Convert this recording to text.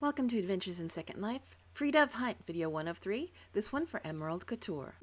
Welcome to Adventures in Second Life, Free Dove Hunt, video 1 of 3, this one for Emerald Couture.